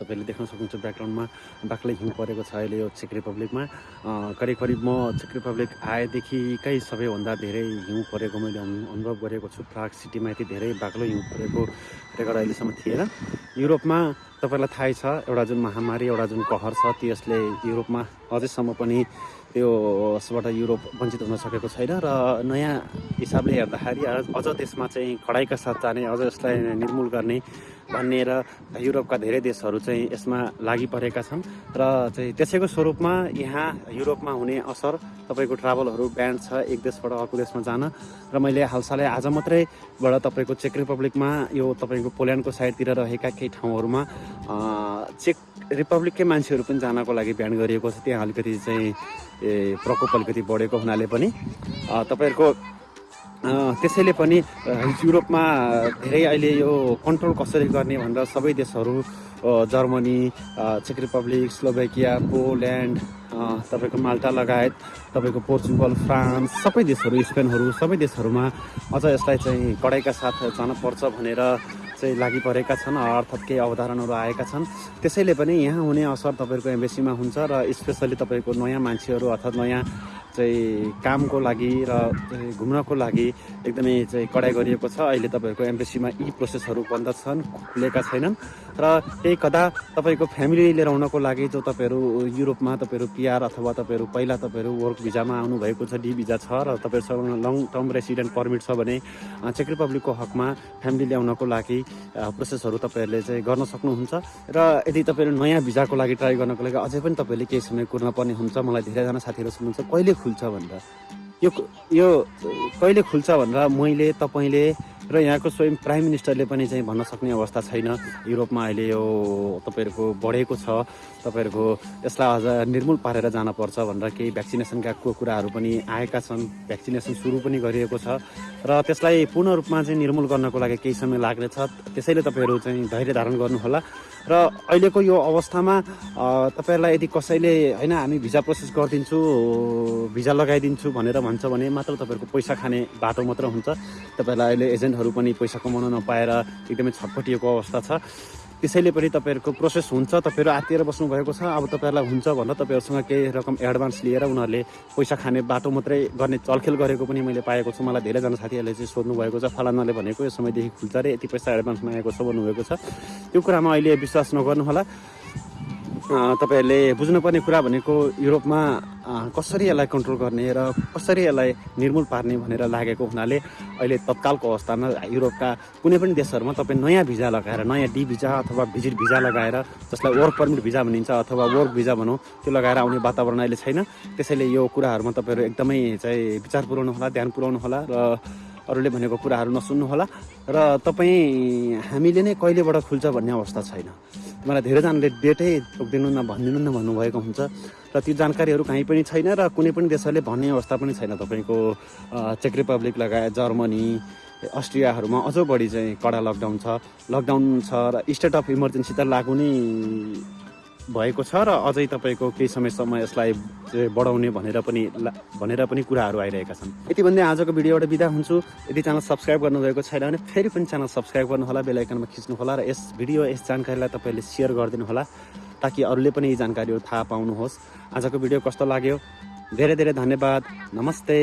तपाईँले देख्न सक्नुहुन्छ ब्याकग्राउन्डमा बाक्लै हिउँ परेको छ अहिले यो चेक रिपब्लिकमा। करिब करिब म चेक रिपब्लिक आएदेखिकै सबैभन्दा धेरै हिउँ परेको मैले अनु- अनुभव गरेको छु। प्राग सिटीमा यति धेरै बाक्लो हिउँ परेको रेकर्ड अहिलेसम्म थिएन। युरोपमा तपाईँलाई थाहै छ एउटा जुन महामारी एउटा जुन कहर छ त्यसले युरोपमा अझैसम्म पनि त्यो यसबाट युरोप वञ्चित हुन सकेको छैन र नयाँ हिसाबले हेर्दाखेरि अझ- त्यसमा चाहिँ कडाइका साथ जाने अझ यसलाई निर्मूल गर्ने भन्ने र युरोपका धेरै देशहरू चाहिँ यसमा लागि परेका छन् र चाहिँ त्यसैको स्वरूपमा यहाँ युरोपमा हुने असर तपाईँको ट्राभलहरू ब्यान्ड छ एक देशबाट अर्को देशमा जान र मैले हालसालै आज मात्रैबाट तपाईँको चेक रिपब्लिकमा यो तपाईँको पोल्यान्डको साइडतिर रहेका केही ठाउँहरूमा चेक रिपब्लिककै मान्छेहरू पनि जानको लागि ब्यान गरिएको छ। त्यहाँ अलिकति चाहिँ ए, प्रकोप अलिकति बढेको हुनाले पनि। तपाईँहरूको त्यसैले पनि युरोपमा धेरै अहिले यो कन्ट्रोल कसरी गर्ने भनेर सबै देशहरू जर्मनी चेक रिपब्लिक स्लोभेकिया पोल्यान्ड तपाईँको माल्टा लगायत तपाईँको पोर्चुगल फ्रान्स सबै देशहरू स्पेनहरू सबै देशहरूमा अझ यसलाई चाहिँ कडाइका साथ जान पर्छ भनेर चाहिँ लागि परेका छन् अर्थात् केही अवधारणाहरू आएका छन्। त्यसैले पनि यहाँ हुने असर तपाईँहरूको एम्बेसीमा हुन्छ र स्पेसली तपाईँको नयाँ मान्छेहरू अर्थात् नयाँ चाहिँ कामको लागि र घुम्नको लागि एकदमै चाहिँ कडाइ गरिएको छ। अहिले तपाईँहरूको एम्बेसीमा यी प्रोसेसहरू बन्द छन् खुलेका छैनन्। र त्यही कदा तपाईँको फ्यामिली लिएर आउनको लागि जो तपाईँहरू युरोपमा तपाईँहरू पिआर अथवा तपाईँहरू पहिला तपाईँहरू वर्क भिजामा आउनुभएको छ डी भिजा छ र तपाईँहरूसँग लङ टर्म रेसिडेन्ट पर्मिट छ भने चेक रिपब्लिकको हकमा फ्यामिली ल्याउनको लागि प्रोसेसहरू तपाईँहरूले चाहिँ गर्न सक्नुहुन्छ। र यदि तपाईँहरू नयाँ भिजाको लागि ट्राई गर्नको लागि अझै पनि तपाईँले केही समय कुर्न पर्ने हुन्छ। मलाई धेरैजना साथीहरू सुन्नुहुन्छ। कहिले खुल्छ? भनेर यो यो कहिले खुल्छ भनेर मैले तपाईँले र यहाँको स्वयं प्राइम मिनिस्टरले पनि चाहिँ भन्न सक्ने अवस्था छैन। युरोपमा अहिले यो तपाईँहरूको बढेको छ। तपाईँहरूको यसलाई अझ निर्मूल पारेर जानुपर्छ भनेर केही भ्याक्सिनेसनका कुराहरू पनि आएका छन्। भ्याक्सिनेसन सुरु पनि गरिएको छ। र त्यसलाई पूर्ण रूपमा चाहिँ निर्मूल गर्नको लागि केही समय लाग्नेछ। त्यसैले तपाईँहरू चाहिँ धैर्य धारण गर्नुहोला। र अहिलेको यो अवस्थामा तपाईँहरूलाई यदि कसैले होइन हामी भिजा प्रोसेस गरिदिन्छु भिजा लगाइदिन्छु भनेर भन्छ भने मात्र तपाईँहरूको पैसा खाने बाटो मात्र हुन्छ। तपाईँहरूलाई अहिले एजेन्टहरू पनि पैसा कमाउन नपाएर एकदमै छटपटिएको अवस्था छ। त्यसैले पनि तपाईँहरूको प्रोसेस हुन्छ तपाईँहरू आत्तिएर बस्नुभएको छ। अब तपाईँहरूलाई हुन्छ भनेर तपाईँहरूसँग केही रकम एडभान्स लिएर उनीहरूले पैसा खाने बाटो मात्रै गर्ने चलखेल गरेको पनि मैले पाएको छु। मलाई धेरैजना साथीहरूले चाहिँ सोध्नु भएको छ फलानाले भनेको यो समयदेखि खुल्छ अरे यति पैसा एडभान्स मागेको छ भन्नुभएको छ। त्यो कुरामा अहिले विश्वास नगर्नुहोला। तपाईँहरूले बुझ्नुपर्ने कुरा भनेको युरोपमा कसरी यसलाई कन्ट्रोल गर्ने र कसरी यसलाई निर्मूल पार्ने भनेर लागेको हुनाले अहिले तत्कालको अवस्थामा युरोपका कुनै पनि देशहरूमा तपाईँ नयाँ भिजा लगाएर नयाँ डी भिजा अथवा भिजिट भिजा लगाएर जसलाई वर्क पर्मिट भिजा भनिन्छ अथवा वर्क भिजा भनौँ त्यो लगाएर आउने वातावरण अहिले छैन। त्यसैले यो कुराहरूमा तपाईँहरू एकदमै चाहिँ विचार पुऱ्याउनु होला ध्यान पुऱ्याउनु होला र अरूले भनेको कुराहरू नसुन्नु होला। र तपाईँ हामीले नै कहिलेबाट खुल्छ भन्ने अवस्था छैन। मलाई धेरैजनाले डेटै तोकिदिनु न भनिदिनु न भन्नुभएको हुन्छ। र त्यो जानकारीहरू कहीँ पनि छैन र कुनै पनि देशहरूले भन्ने अवस्था पनि छैन। तपाईँको चेक रिपब्लिक लगायत जर्मनी अस्ट्रियाहरूमा अझ बढी चाहिँ कडा लकडाउन छ। लकडाउन छ र स्टेट अफ इमर्जेन्सी त लागु नै भएको छ र अझै तपाईँको केही समयसम्म यसलाई बढाउने भनेर पनि भनेर पनि कुराहरू आइरहेका छन्। यति भन्दै आजको भिडियोबाट बिदा हुन्छु। यदि च्यानल सब्सक्राइब गर्नुभएको छैन भने फेरि पनि च्यानल सब्सक्राइब गर्नुहोला बेल आइकनमा खिच्नुहोला र यस भिडियो यस जानकारीलाई तपाईँले सेयर गरिदिनु होला ताकि अरूले पनि यी जानकारीहरू थाहा पाउनुहोस्। आजको भिडियो कस्तो लाग्यो? धेरै धेरै धन्यवाद। नमस्ते।